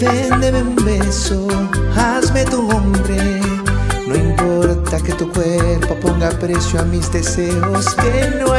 véndeme un beso, hazme tu hombre. No importa que tu cuerpo ponga precio a mis deseos, que no hay